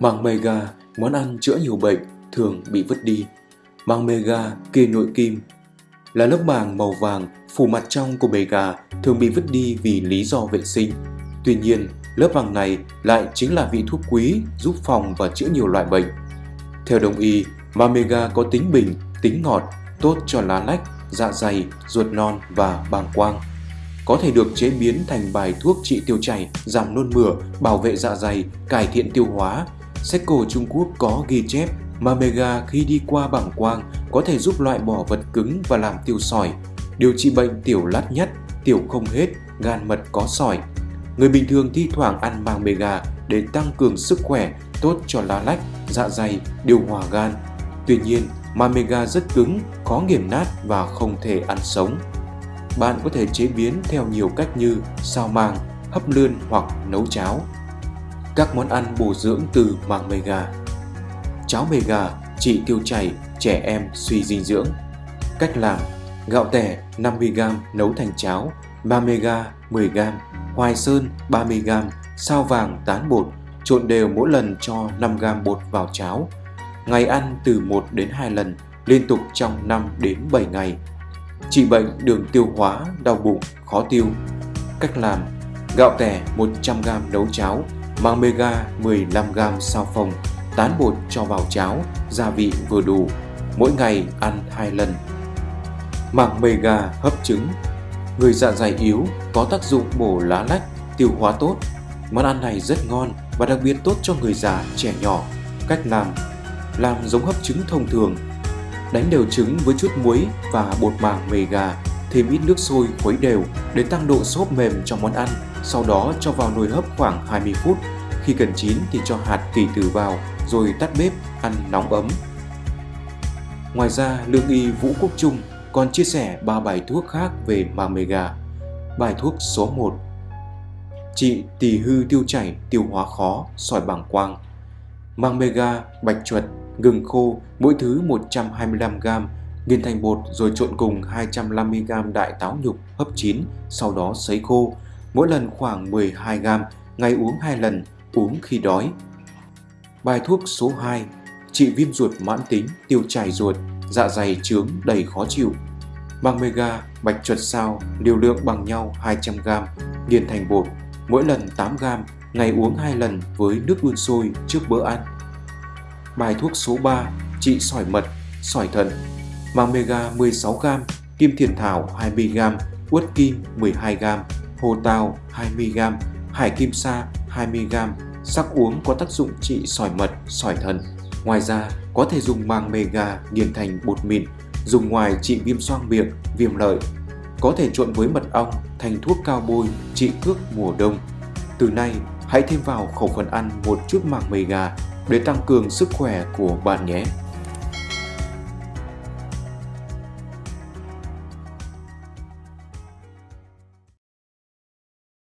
Màng mega, món ăn chữa nhiều bệnh, thường bị vứt đi. Màng mega, kỳ nội kim, là lớp màng màu vàng phủ mặt trong của bề gà thường bị vứt đi vì lý do vệ sinh. Tuy nhiên, lớp màng này lại chính là vị thuốc quý giúp phòng và chữa nhiều loại bệnh. Theo đồng y, Mamega có tính bình, tính ngọt, tốt cho lá lách, dạ dày, ruột non và bàng quang. Có thể được chế biến thành bài thuốc trị tiêu chảy, giảm nôn mửa, bảo vệ dạ dày, cải thiện tiêu hóa. Sách cổ Trung Quốc có ghi chép Mamega khi đi qua bảng quang có thể giúp loại bỏ vật cứng và làm tiêu sỏi, điều trị bệnh tiểu lát nhất, tiểu không hết, gan mật có sỏi. Người bình thường thi thoảng ăn mang mega để tăng cường sức khỏe, tốt cho lá lách, dạ dày, điều hòa gan. Tuy nhiên, Mamega rất cứng, khó nghiền nát và không thể ăn sống. Bạn có thể chế biến theo nhiều cách như sao mang, hấp lươn hoặc nấu cháo. Các món ăn bổ dưỡng từ màng mega Cháo mega trị tiêu chảy, trẻ em suy dinh dưỡng Cách làm Gạo tẻ 50g nấu thành cháo, Mamega 10g, hoài sơn 30g, sao vàng tán bột, trộn đều mỗi lần cho 5g bột vào cháo. Ngày ăn từ 1 đến 2 lần, liên tục trong 5 đến 7 ngày. Trị bệnh đường tiêu hóa, đau bụng, khó tiêu. Cách làm Gạo tẻ 100g nấu cháo, mang mega 15g sao phồng, tán bột cho vào cháo, gia vị vừa đủ. Mỗi ngày ăn 2 lần. Mảng mega hấp trứng Người dạ dày yếu có tác dụng bổ lá lách, tiêu hóa tốt. Món ăn này rất ngon và đặc biệt tốt cho người già, trẻ nhỏ. Cách làm Làm giống hấp trứng thông thường Đánh đều trứng với chút muối và bột màng mề gà thêm ít nước sôi khuấy đều để tăng độ xốp mềm cho món ăn, sau đó cho vào nồi hấp khoảng 20 phút. Khi cần chín thì cho hạt kỳ tử vào rồi tắt bếp ăn nóng ấm. Ngoài ra, lương y Vũ Quốc Trung còn chia sẻ 3 bài thuốc khác về màng gà. Bài thuốc số 1 Trị tỳ hư tiêu chảy, tiêu hóa khó, sỏi bàng quang mang mega, bạch chuột, gừng khô, mỗi thứ 125g, nghiền thành bột rồi trộn cùng 250g đại táo nhục hấp chín, sau đó sấy khô, mỗi lần khoảng 12g, ngày uống 2 lần, uống khi đói. Bài thuốc số 2 Trị viêm ruột mãn tính, tiêu chảy ruột, dạ dày trướng đầy khó chịu. mang mega, bạch chuột sao, liều lượng bằng nhau 200g, nghiền thành bột, mỗi lần 8g, ngày uống 2 lần với nước đun sôi trước bữa ăn. Bài thuốc số 3 trị sỏi mật, sỏi thận, măng mega 16g, kim thiền thảo 20g, uất kim 12g, hồ tàu 20g, hải kim sa 20g, sắc uống có tác dụng trị sỏi mật, sỏi thận. Ngoài ra, có thể dùng màng mega nghiền thành bột mịn, dùng ngoài trị viêm xoang miệng, viêm lợi. Có thể trộn với mật ong thành thuốc cao bôi trị cước mùa đông. Từ nay, hãy thêm vào khẩu phần ăn một chút màng gà để tăng cường sức khỏe của bạn nhé.